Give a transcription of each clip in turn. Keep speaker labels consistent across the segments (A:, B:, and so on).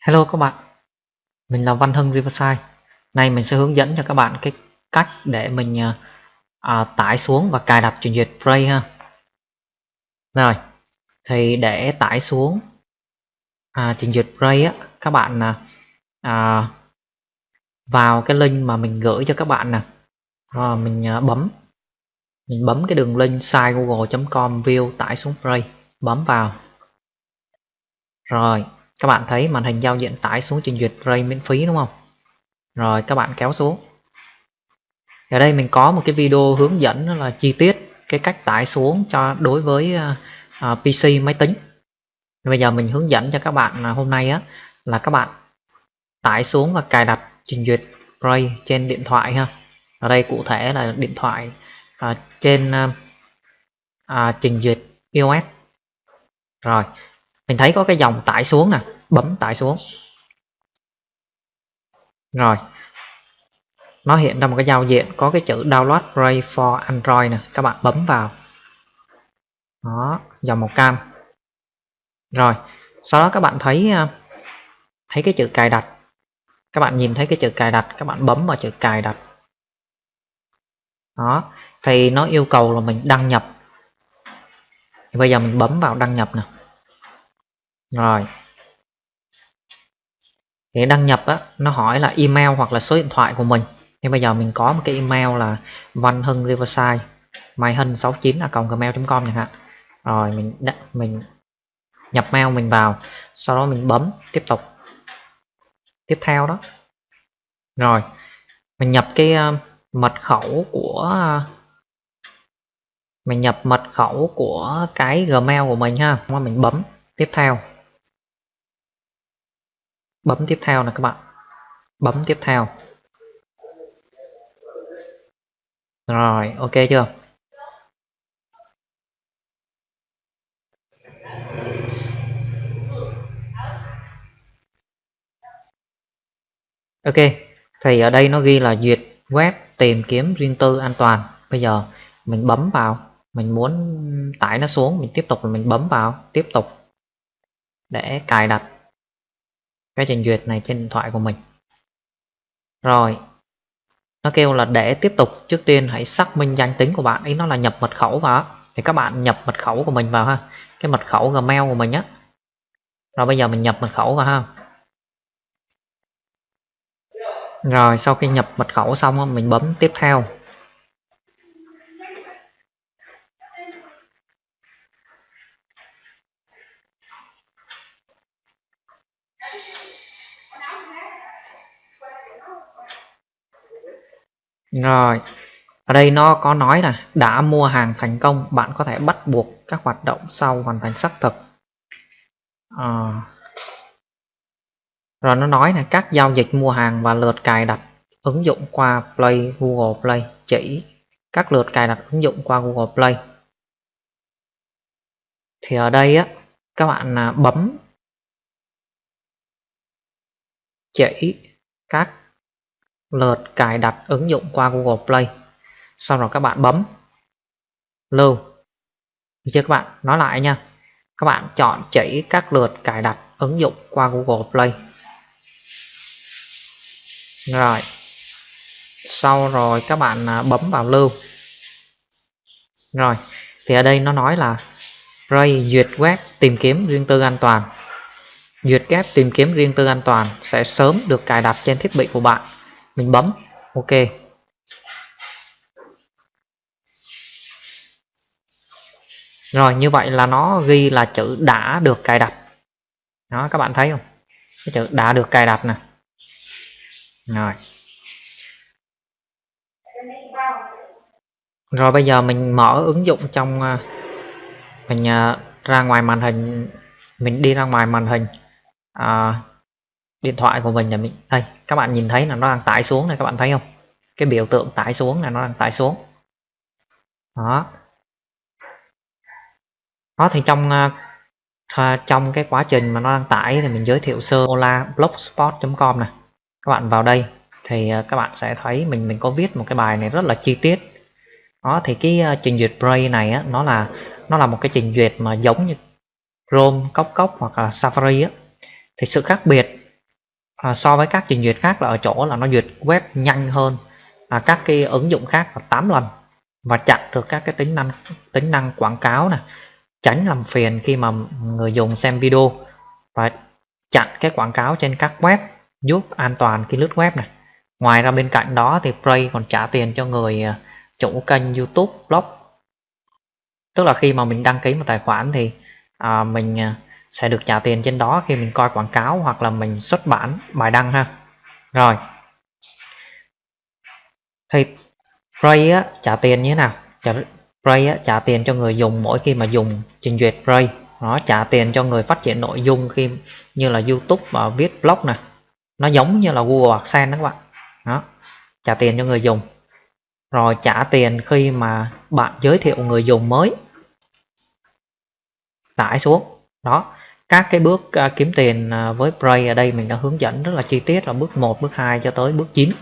A: Hello các bạn, mình là Văn Hưng Riverside. Nay mình sẽ hướng dẫn cho các bạn cái cách để mình à, à tải xuống và cài đặt trình duyệt Play ha. Rồi, thì để tải xuống à, trình duyệt Play á, các bạn à, à, vào cái link mà mình gửi cho các bạn nè. Rồi mình à, bấm mình bấm cái đường link site google.com view tải xuống Play, bấm vào. Rồi, các bạn thấy màn hình giao diện tải xuống trình duyệt Ray miễn phí đúng không? Rồi các bạn kéo xuống. Ở đây mình có một cái video hướng dẫn là chi tiết cái cách tải xuống cho đối với à, à, uh, PC máy tính. Bây giờ mình hướng dẫn cho các bạn hôm nay á là các bạn tải xuống và cài đặt trình duyệt Ray trên điện thoại ha. Ở đây cụ thể là điện thoại uh, trên uh, uh, trình duyệt iOS rồi mình thấy có cái dòng tải xuống nè, bấm tải xuống. Rồi. Nó hiện ra một cái giao diện có cái chữ download Ray for Android nè, các bạn bấm vào. Đó, dòng màu cam. Rồi, sau đó các bạn thấy à, thấy cái chữ cài đặt. Các bạn nhìn thấy cái chữ cài đặt, các bạn bấm vào chữ cài đặt. Đó, thì nó yêu cầu là mình đăng nhập. Bây giờ mình bấm vào đăng nhập nè rồi. Để đăng nhập á nó hỏi là email hoặc là số điện thoại của mình. Nhưng bây giờ mình có một cái email là văn hưng riverside mai hân 69 là gmail com chẳng hạn. Rồi mình mình nhập mail mình vào sau đó mình bấm tiếp tục. Tiếp theo đó. Rồi mình nhập cái uh, mật khẩu của uh, mình nhập mật khẩu của cái gmail của mình ha. Mình bấm tiếp theo bấm tiếp theo nè các bạn. Bấm tiếp theo. Rồi, ok chưa? Ok, thì ở đây nó ghi là duyệt web tìm kiếm riêng tư an toàn. Bây giờ mình bấm vào, mình muốn tải nó xuống, mình tiếp tục mình bấm vào, tiếp tục để cài đặt cái trình duyệt này trên điện thoại của mình. Rồi, nó kêu là để tiếp tục, trước tiên hãy xác minh danh tính của bạn. Ý nó là nhập mật khẩu vào thì các bạn nhập mật khẩu của mình vào ha. Cái mật khẩu gmail của mình á. Rồi bây giờ mình nhập mật khẩu vào ha. Rồi sau khi nhập mật khẩu xong mình bấm tiếp theo. Rồi, ở đây nó có nói là đã mua hàng thành công, bạn có thể bắt buộc các hoạt động sau hoàn thành xác thực. À, rồi nó nói là các giao dịch mua hàng và lượt cài đặt ứng dụng qua Play, Google Play chỉ các lượt cài đặt ứng dụng qua Google Play. Thì ở đây á các bạn à, bấm chỉ các lượt cài đặt ứng dụng qua Google Play. Sau đó các bạn bấm lưu. Được chưa các bạn? Nói lại nha. Các bạn chọn chỉ các lượt cài đặt ứng dụng qua Google Play. Rồi. Sau rồi các bạn à, bấm vào lưu. Rồi. Thì ở đây nó nói là Ray duyệt web tìm kiếm riêng tư an toàn. Duyệt web tìm kiếm riêng tư an toàn sẽ sớm được cài đặt trên thiết bị của bạn mình bấm. Ok. Rồi như vậy là nó ghi là chữ đã được cài đặt. Đó các bạn thấy không? Cái chữ đã được cài đặt nè. Rồi. Rồi bây giờ mình mở ứng dụng trong à, mình à, ra ngoài màn hình mình đi ra ngoài màn hình. À, điện thoại của mình là mình đây các bạn nhìn thấy là nó đang tải xuống này các bạn thấy không? Cái biểu tượng tải xuống là nó đang tải xuống. Đó. Đó thì trong à, trong cái quá trình mà nó đang tải thì mình giới thiệu sơ ola blogspot.com này. Các bạn vào đây thì à, các bạn sẽ thấy mình mình có viết một cái bài này rất là chi tiết. Đó thì cái à, trình duyệt Brave này á, nó là nó là một cái trình duyệt mà giống như Chrome, Cốc Cốc hoặc là Safari á. Thì sự khác biệt à, so với các trình duyệt khác là ở chỗ là nó duyệt web nhanh hơn. À, các cái ứng dụng khác là 8 lần và chặn được các cái tính năng tính năng quảng cáo này tránh làm phiền khi mà người dùng xem video và chặn cái quảng cáo trên các web giúp an toàn khi lướt web này ngoài ra bên cạnh đó thì Play còn trả tiền cho người à, chủ kênh YouTube blog. Tức là khi mà mình đăng ký một tài khoản thì à, mình à, sẽ được trả tiền trên đó khi mình coi quảng cáo hoặc là mình xuất bản bài đăng ha. Rồi. Thì Ray á, trả tiền như thế nào? Trả, Ray á, trả tiền cho người dùng mỗi khi mà dùng trình duyệt Ray nó trả tiền cho người phát triển nội dung khi như là YouTube và viết blog nè. Nó giống như là Google AdSense đó các bạn. Đó. Trả tiền cho người dùng. Rồi trả tiền khi mà bạn giới thiệu người dùng mới. Tải xuống. Đó các cái bước uh, kiếm tiền uh, với Bray ở đây mình đã hướng dẫn rất là chi tiết là bước 1 bước 2 cho tới bước 9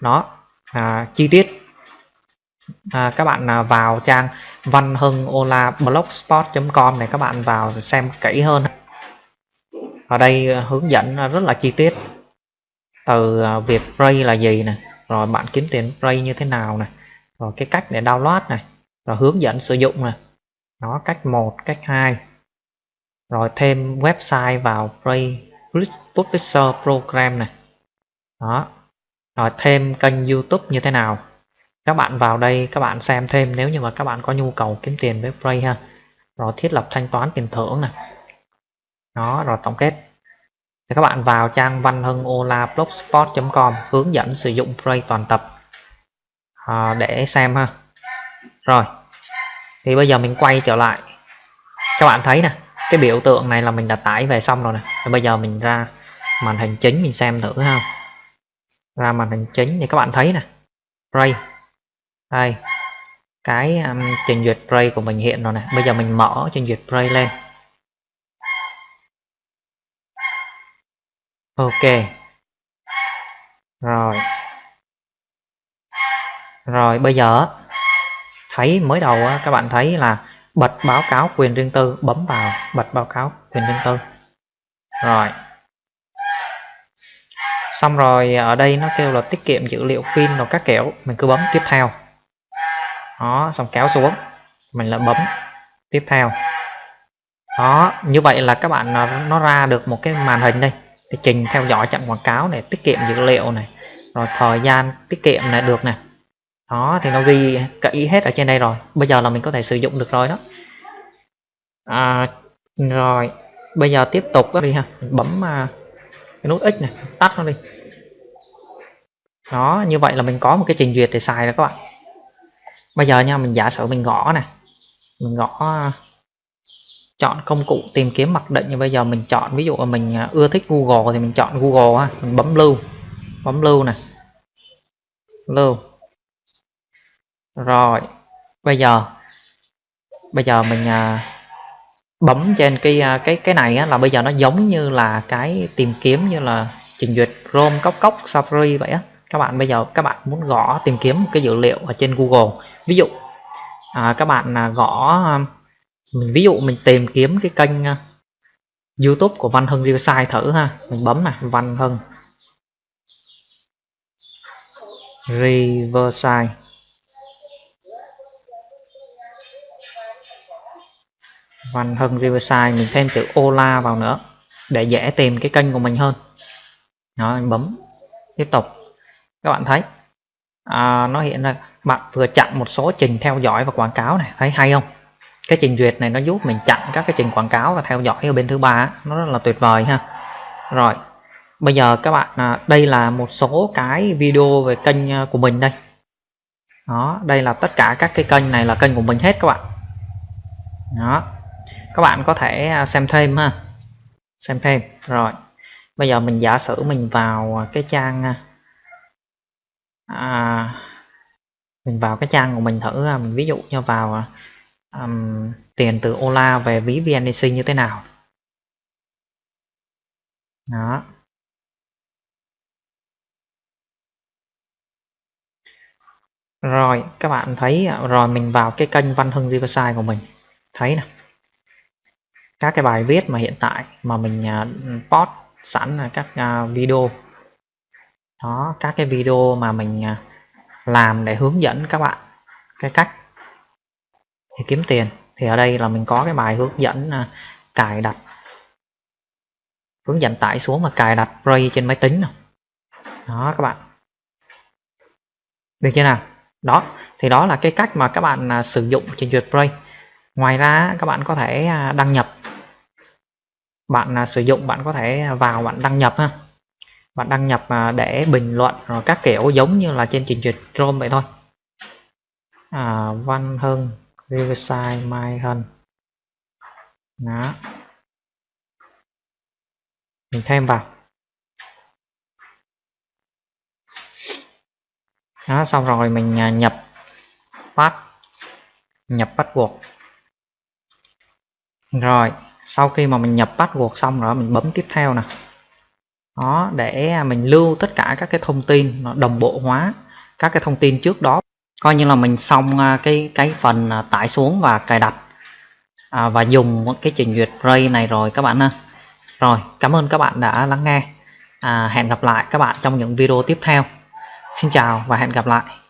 A: đó à, chi tiết. À, các bạn à, vào trang văn hưng ola blogspot.com này các bạn vào xem kỹ hơn. Ở đây à, hướng dẫn à, rất là chi tiết. Từ à, việc Bray là gì nè rồi bạn kiếm tiền Bray như thế nào nè rồi cái cách để download này rồi hướng dẫn sử dụng nè. Nó cách 1 cách 2 rồi thêm website vào Play Publisher Program này đó. Rồi thêm kênh YouTube như thế nào. Các bạn vào đây các bạn xem thêm nếu như mà các bạn có nhu cầu kiếm tiền với Play ha. Rồi thiết lập thanh toán tiền thưởng này đó rồi tổng kết. Thì các bạn vào trang văn hưng ola blogspot.com hướng dẫn sử dụng Play toàn tập. À, để xem ha. Rồi. Thì bây giờ mình quay trở lại. Các bạn thấy nè cái biểu tượng này là mình đã tải về xong rồi nè. Rồi bây giờ mình ra màn hình chính mình xem thử ha. Ra màn hình chính thì các bạn thấy nè. Ray, đây. Cái um, trình duyệt ray của mình hiện rồi nè. Bây giờ mình mở trình duyệt ray lên. Ok. Rồi. Rồi bây giờ thấy mới đầu các bạn thấy là bật báo cáo quyền riêng tư, bấm vào bật báo cáo quyền riêng tư. Rồi. Xong rồi, ở đây nó kêu là tiết kiệm dữ liệu pin rồi các kiểu. Mình cứ bấm tiếp theo. Đó, xong kéo xuống. Mình lại bấm tiếp theo. Đó, như vậy là các bạn à, nó ra được một cái màn hình đây. Thì trình theo dõi chặn quảng cáo này, tiết kiệm dữ liệu này. Rồi thời gian tiết kiệm này được này đó thì nó ghi kỹ hết ở trên đây rồi. Bây giờ là mình có thể sử dụng được rồi đó. À, rồi. Bây giờ tiếp tục đi ha. Mình bấm uh, cái nút x này tắt nó đi. Đó như vậy là mình có một cái trình duyệt để xài rồi các bạn. Bây giờ nha mình giả sử mình gõ này mình gõ à, chọn công cụ tìm kiếm mặc định. Như bây giờ mình chọn ví dụ là mình à, ưa thích Google thì mình chọn Google ha. Mình bấm lưu. Bấm lưu này lưu rồi bây giờ bây giờ mình à, bấm trên cái à, cái cái này á, là bây giờ nó giống như là cái tìm kiếm như là trình duyệt Chrome cốc cốc Safari vậy á. Các bạn bây giờ các bạn muốn gõ tìm kiếm một cái dữ liệu ở trên Google. Ví dụ à, các bạn à, gõ à, mình ví dụ mình tìm kiếm cái kênh uh, YouTube của Văn Hưng Riverside thử ha. Mình bấm này Văn Hưng Riverside. Văn Hưng Riverside mình thêm chữ Ola vào nữa để dễ tìm cái kênh của mình hơn. Đó mình bấm tiếp tục. Các bạn thấy à, nó hiện ra bạn vừa chặn một số trình theo dõi và quảng cáo này thấy hay không? Cái trình duyệt này nó giúp mình chặn các cái trình quảng cáo và theo dõi ở bên thứ ba nó rất là tuyệt vời ha. Rồi bây giờ các bạn à, đây là một số cái video về kênh à, của mình đây. Đó đây là tất cả các cái kênh này là kênh của mình hết các bạn. Đó các bạn có thể à, xem thêm ha. Xem thêm. Rồi. Bây giờ mình giả sử mình vào cái trang à, à mình vào cái trang của mình thử à, mình ví dụ như vào um, tiền từ Ola về ví VNDC như thế nào. Đó. Rồi các bạn thấy rồi mình vào cái kênh Văn Hưng Riverside của mình. Thấy nè các cái bài viết mà hiện tại mà mình uh, post sẵn là các à, video. Đó các cái video mà mình à, làm để hướng dẫn các bạn cái cách để kiếm tiền. Thì ở đây là mình có cái bài hướng dẫn cài đặt. Hướng dẫn tải xuống và cài đặt Ray trên máy tính đó các bạn. Được chưa nào? Đó thì đó là cái cách mà các bạn sử dụng trình duyệt Ray ngoài ra các bạn có thể đăng nhập bạn à, sử dụng bạn có thể vào bạn đăng nhập ha. Bạn đăng nhập à, để bình luận rồi các kiểu giống như là trên trình duyệt Chrome vậy thôi. À, Văn Hưng Riverside Mai Hân. Đó. Mình thêm vào. Đó xong rồi mình à, nhập pass nhập password. Rồi sau khi mà mình nhập password xong rồi mình bấm tiếp theo nè. Đó để mình lưu tất cả các cái thông tin nó đồng bộ hóa các cái thông tin trước đó. Coi như là mình xong à, cái cái phần à, tải xuống và cài đặt à, và dùng cái trình duyệt Ray này rồi các bạn ha. Rồi cảm ơn các bạn đã lắng nghe. À, hẹn gặp lại các bạn trong những video tiếp theo. Xin chào và hẹn gặp lại.